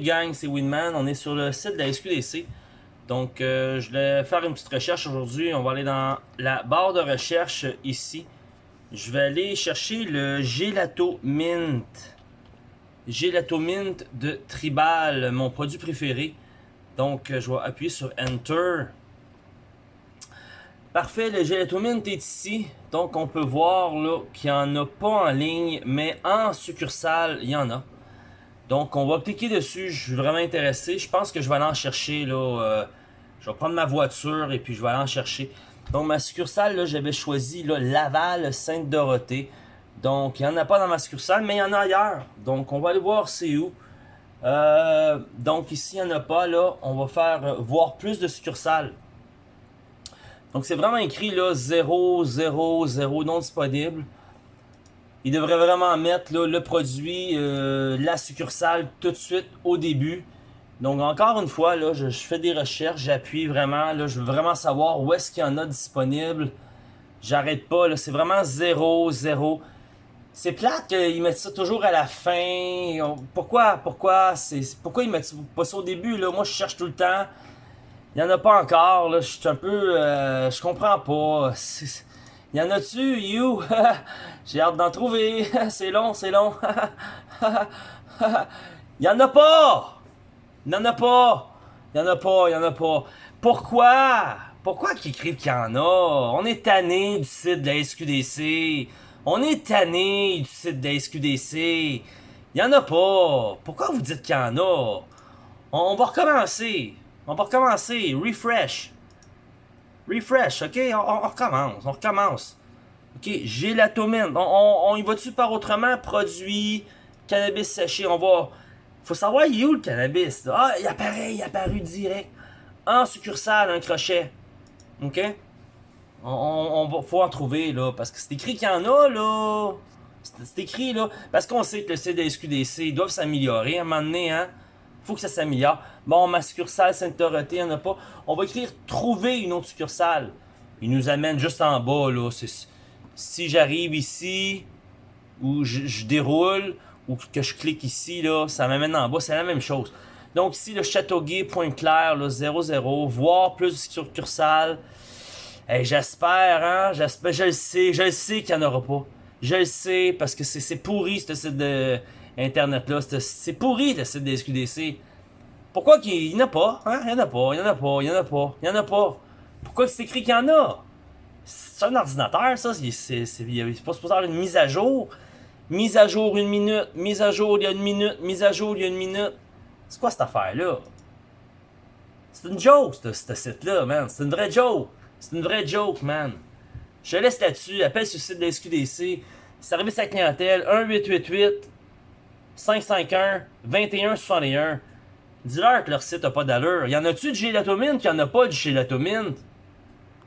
Gang, c'est Winman, on est sur le site de la SQDC. Donc euh, je vais faire une petite recherche aujourd'hui, on va aller dans la barre de recherche ici. Je vais aller chercher le Gelato Mint. Gelato Mint de Tribal, mon produit préféré. Donc je vais appuyer sur Enter. Parfait, le Gelato Mint est ici. Donc on peut voir qu'il n'y en a pas en ligne, mais en succursale, il y en a. Donc, on va cliquer dessus. Je suis vraiment intéressé. Je pense que je vais aller en chercher. là. Euh, je vais prendre ma voiture et puis je vais aller en chercher. Donc, ma succursale, j'avais choisi Laval, Sainte-Dorothée. Donc, il n'y en a pas dans ma succursale, mais il y en a ailleurs. Donc, on va aller voir c'est où. Euh, donc, ici, il n'y en a pas. là. On va faire euh, voir plus de succursales. Donc, c'est vraiment écrit là 0, 0, 0 non disponible. Il devrait vraiment mettre le produit, euh, la succursale tout de suite au début. Donc encore une fois, là, je, fais des recherches, j'appuie vraiment, je veux vraiment savoir où est-ce qu'il y en a disponible. J'arrête pas, c'est vraiment zéro, zéro. C'est plate qu'ils mettent ça toujours à la fin. Pourquoi, pourquoi, pourquoi ils mettent pas ça au début, là? Moi, je cherche tout le temps. Il y en a pas encore, là, je suis un peu, euh, je comprends pas. Y en a-tu, you? J'ai hâte d'en trouver. c'est long, c'est long. y en a pas! Y en a pas! Y en a pas, y en a pas. Pourquoi? Pourquoi qu'ils écrivent qu'il y en a? On est tanné du site de la SQDC. On est tanné du site de la SQDC. Y en a pas. Pourquoi vous dites qu'il y en a? On va recommencer. On va recommencer. Refresh. Refresh, ok? On, recommence, on recommence. Ok, gélatomine. On, on, y va-tu par autrement? Produit, cannabis séché, on va... Faut savoir, il est où le cannabis? Ah, il apparaît, il apparu direct. En succursale, un crochet. Ok? On, on, faut en trouver, là, parce que c'est écrit qu'il y en a, là. C'est écrit, là. Parce qu'on sait que le CDSQDC doivent s'améliorer à un moment donné, hein faut que ça s'améliore. Bon, ma succursale Sainte-Dorothée, il n'y en a pas. On va écrire « Trouver une autre succursale ». Il nous amène juste en bas, là. Si j'arrive ici, ou je, déroule, ou que je clique ici, là, ça m'amène en bas. C'est la même chose. Donc ici, le Châteauguay, Pointe-Claire, 00, voir plus de succursales. J'espère, hein, j'espère, je le sais, je le sais qu'il n'y en aura pas. Je le sais, parce que c'est pourri, ce site de Internet-là. C'est pourri le site des SQDC. Pourquoi qu'il n'y en a pas? Hein? Il n'y en a pas, il n'y en a pas, il n'y en a pas, il n'y en a pas. Pourquoi c'est écrit qu'il y en a? C'est un ordinateur, ça. C'est pas supposé avoir une mise à jour. Mise à jour une minute, mise à jour il y a une minute, mise à jour il y a une minute. C'est quoi cette affaire-là? C'est une joke, ce site-là, man. C'est une vraie joke. C'est une vraie joke, man. Je laisse là-dessus. Appelle sur le site de SQDC. Service à clientèle 1888 551-2161. Dis-leur que leur site n'a pas d'allure. Y en a-tu de gélatomine qu'il n'y en a pas de gélatomine?